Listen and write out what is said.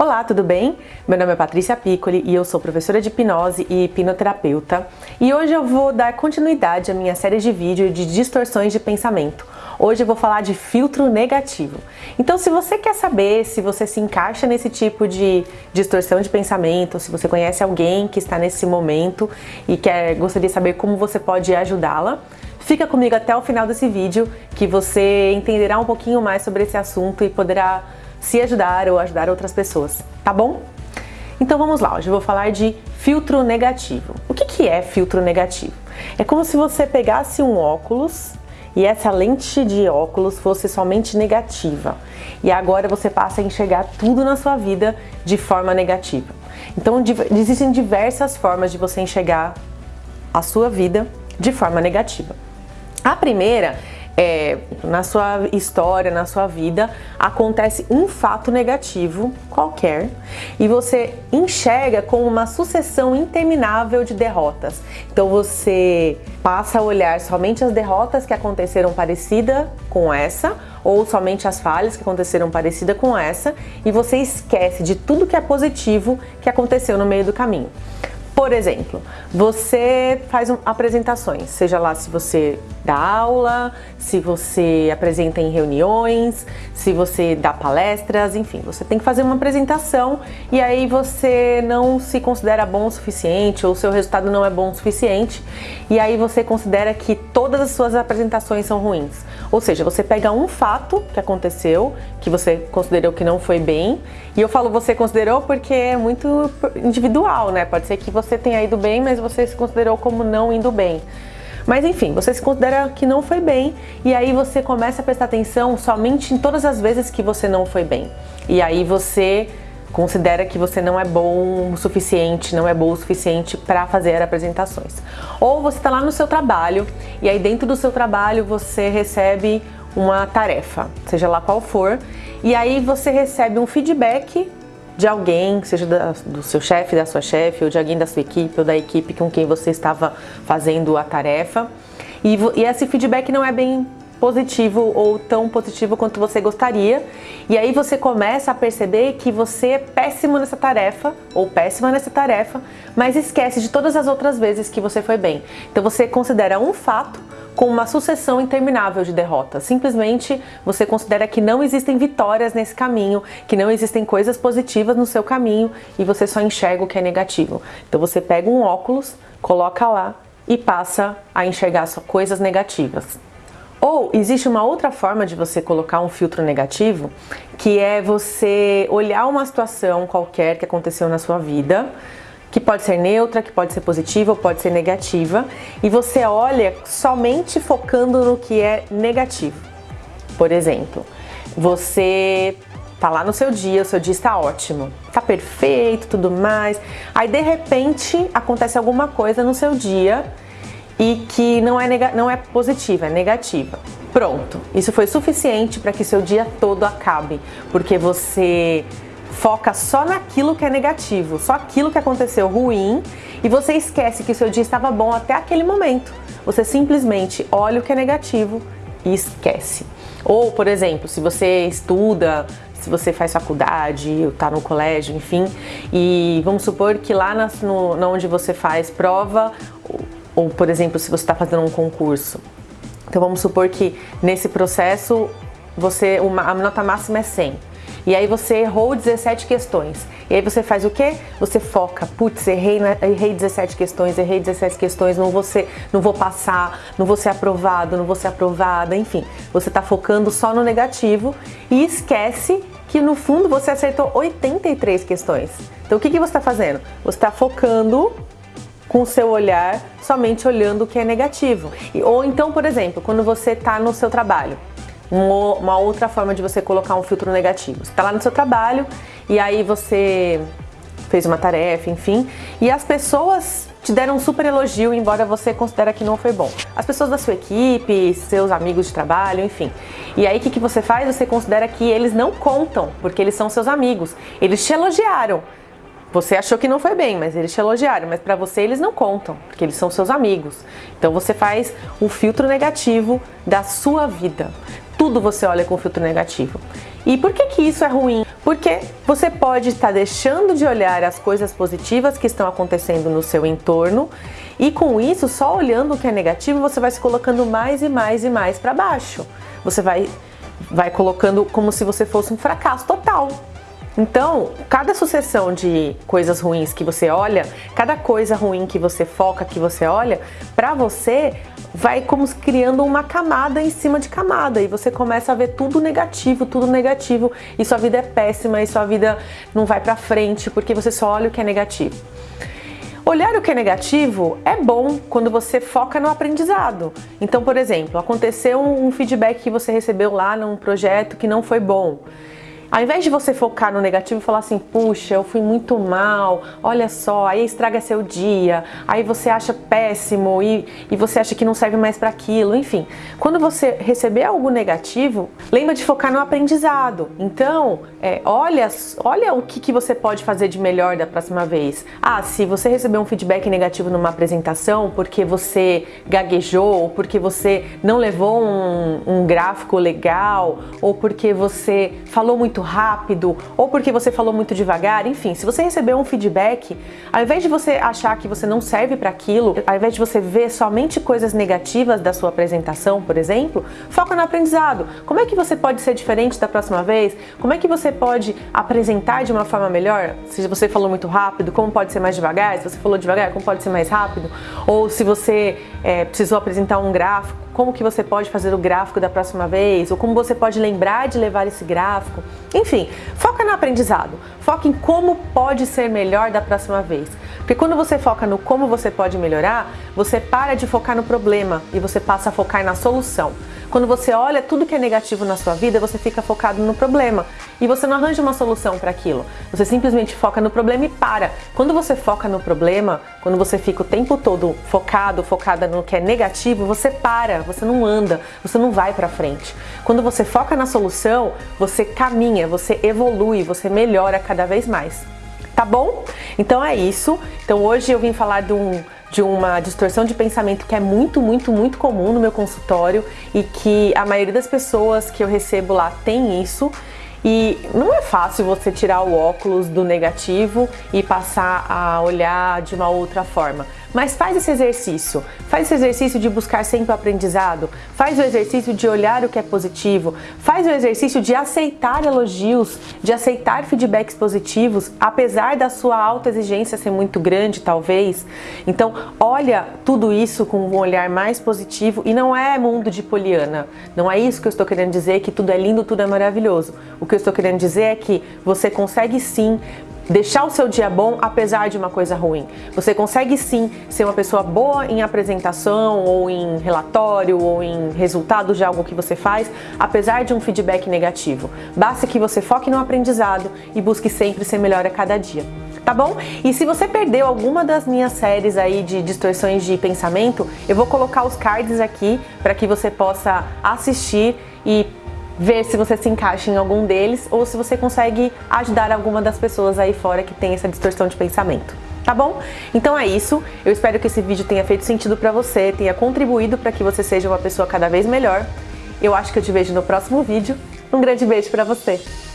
Olá, tudo bem? Meu nome é Patrícia Piccoli e eu sou professora de hipnose e hipnoterapeuta e hoje eu vou dar continuidade à minha série de vídeos de distorções de pensamento. Hoje eu vou falar de filtro negativo. Então se você quer saber se você se encaixa nesse tipo de distorção de pensamento, se você conhece alguém que está nesse momento e quer, gostaria de saber como você pode ajudá-la, Fica comigo até o final desse vídeo que você entenderá um pouquinho mais sobre esse assunto e poderá se ajudar ou ajudar outras pessoas, tá bom? Então vamos lá, hoje eu vou falar de filtro negativo. O que, que é filtro negativo? É como se você pegasse um óculos e essa lente de óculos fosse somente negativa. E agora você passa a enxergar tudo na sua vida de forma negativa. Então existem diversas formas de você enxergar a sua vida de forma negativa. A primeira é, na sua história, na sua vida, acontece um fato negativo qualquer e você enxerga como uma sucessão interminável de derrotas. Então você passa a olhar somente as derrotas que aconteceram parecida com essa ou somente as falhas que aconteceram parecida com essa e você esquece de tudo que é positivo que aconteceu no meio do caminho. Por exemplo, você faz apresentações, seja lá se você dá aula, se você apresenta em reuniões, se você dá palestras, enfim, você tem que fazer uma apresentação e aí você não se considera bom o suficiente ou seu resultado não é bom o suficiente e aí você considera que todas as suas apresentações são ruins. Ou seja, você pega um fato que aconteceu, que você considerou que não foi bem, e eu falo você considerou porque é muito individual, né? Pode ser que você tenha ido bem, mas você se considerou como não indo bem. Mas enfim, você se considera que não foi bem e aí você começa a prestar atenção somente em todas as vezes que você não foi bem. E aí você considera que você não é bom o suficiente, não é bom o suficiente para fazer apresentações. Ou você está lá no seu trabalho e aí dentro do seu trabalho você recebe uma tarefa, seja lá qual for, e aí você recebe um feedback de alguém, seja da, do seu chefe, da sua chefe, ou de alguém da sua equipe, ou da equipe com quem você estava fazendo a tarefa. E, e esse feedback não é bem positivo ou tão positivo quanto você gostaria. E aí você começa a perceber que você é péssimo nessa tarefa ou péssima nessa tarefa, mas esquece de todas as outras vezes que você foi bem. Então você considera um fato com uma sucessão interminável de derrotas. Simplesmente você considera que não existem vitórias nesse caminho, que não existem coisas positivas no seu caminho e você só enxerga o que é negativo. Então você pega um óculos, coloca lá e passa a enxergar só coisas negativas. Ou existe uma outra forma de você colocar um filtro negativo, que é você olhar uma situação qualquer que aconteceu na sua vida, que pode ser neutra, que pode ser positiva ou pode ser negativa, e você olha somente focando no que é negativo. Por exemplo, você tá lá no seu dia, o seu dia está ótimo, tá perfeito, tudo mais, aí de repente acontece alguma coisa no seu dia e que não é, não é positiva, é negativa. Pronto, isso foi suficiente para que seu dia todo acabe, porque você foca só naquilo que é negativo, só aquilo que aconteceu ruim e você esquece que o seu dia estava bom até aquele momento. Você simplesmente olha o que é negativo e esquece. Ou, por exemplo, se você estuda, se você faz faculdade, está no colégio, enfim, e vamos supor que lá na, no, na onde você faz prova, ou, ou por exemplo, se você está fazendo um concurso, então vamos supor que nesse processo você, uma, a nota máxima é 100. E aí você errou 17 questões. E aí você faz o quê? Você foca, putz, errei, errei 17 questões, errei 17 questões, não vou, ser, não vou passar, não vou ser aprovado, não vou ser aprovada, enfim. Você está focando só no negativo e esquece que no fundo você acertou 83 questões. Então o que, que você está fazendo? Você está focando com o seu olhar somente olhando o que é negativo. Ou então, por exemplo, quando você está no seu trabalho, uma outra forma de você colocar um filtro negativo. Você está lá no seu trabalho e aí você fez uma tarefa, enfim, e as pessoas te deram um super elogio, embora você considere que não foi bom. As pessoas da sua equipe, seus amigos de trabalho, enfim. E aí o que, que você faz? Você considera que eles não contam, porque eles são seus amigos. Eles te elogiaram. Você achou que não foi bem, mas eles te elogiaram, mas para você eles não contam, porque eles são seus amigos. Então você faz o filtro negativo da sua vida tudo você olha com filtro negativo. E por que que isso é ruim? Porque você pode estar deixando de olhar as coisas positivas que estão acontecendo no seu entorno e com isso, só olhando o que é negativo, você vai se colocando mais e mais e mais para baixo. Você vai, vai colocando como se você fosse um fracasso total. Então, cada sucessão de coisas ruins que você olha, cada coisa ruim que você foca, que você olha, para você vai como criando uma camada em cima de camada e você começa a ver tudo negativo, tudo negativo e sua vida é péssima e sua vida não vai para frente porque você só olha o que é negativo. Olhar o que é negativo é bom quando você foca no aprendizado. Então, por exemplo, aconteceu um feedback que você recebeu lá num projeto que não foi bom. Ao invés de você focar no negativo e falar assim, puxa, eu fui muito mal, olha só, aí estraga seu dia, aí você acha péssimo e, e você acha que não serve mais para aquilo, enfim. Quando você receber algo negativo, lembra de focar no aprendizado. Então, é, olha, olha o que, que você pode fazer de melhor da próxima vez. Ah, se você receber um feedback negativo numa apresentação porque você gaguejou, ou porque você não levou um, um gráfico legal, ou porque você falou muito muito rápido ou porque você falou muito devagar, enfim, se você recebeu um feedback, ao invés de você achar que você não serve para aquilo, ao invés de você ver somente coisas negativas da sua apresentação, por exemplo, foca no aprendizado. Como é que você pode ser diferente da próxima vez? Como é que você pode apresentar de uma forma melhor? Se você falou muito rápido, como pode ser mais devagar? Se você falou devagar, como pode ser mais rápido? Ou se você é, precisou apresentar um gráfico, como que você pode fazer o gráfico da próxima vez, ou como você pode lembrar de levar esse gráfico. Enfim, foca no aprendizado, foca em como pode ser melhor da próxima vez. Porque quando você foca no como você pode melhorar, você para de focar no problema e você passa a focar na solução. Quando você olha tudo que é negativo na sua vida, você fica focado no problema e você não arranja uma solução para aquilo. Você simplesmente foca no problema e para. Quando você foca no problema, quando você fica o tempo todo focado, focada no que é negativo, você para, você não anda, você não vai para frente. Quando você foca na solução, você caminha, você evolui, você melhora cada vez mais. Tá bom? Então é isso. Então hoje eu vim falar de um de uma distorção de pensamento que é muito, muito, muito comum no meu consultório e que a maioria das pessoas que eu recebo lá tem isso e não é fácil você tirar o óculos do negativo e passar a olhar de uma outra forma. Mas faz esse exercício, faz esse exercício de buscar sempre o aprendizado, faz o exercício de olhar o que é positivo, faz o exercício de aceitar elogios, de aceitar feedbacks positivos, apesar da sua alta exigência ser muito grande, talvez. Então, olha tudo isso com um olhar mais positivo e não é mundo de poliana. Não é isso que eu estou querendo dizer, que tudo é lindo, tudo é maravilhoso. O que eu estou querendo dizer é que você consegue sim deixar o seu dia bom apesar de uma coisa ruim. Você consegue sim ser uma pessoa boa em apresentação ou em relatório ou em resultados de algo que você faz, apesar de um feedback negativo. Basta que você foque no aprendizado e busque sempre ser melhor a cada dia. Tá bom? E se você perdeu alguma das minhas séries aí de distorções de pensamento, eu vou colocar os cards aqui para que você possa assistir e ver se você se encaixa em algum deles ou se você consegue ajudar alguma das pessoas aí fora que tem essa distorção de pensamento. Tá bom? Então é isso. Eu espero que esse vídeo tenha feito sentido para você, tenha contribuído para que você seja uma pessoa cada vez melhor. Eu acho que eu te vejo no próximo vídeo. Um grande beijo para você!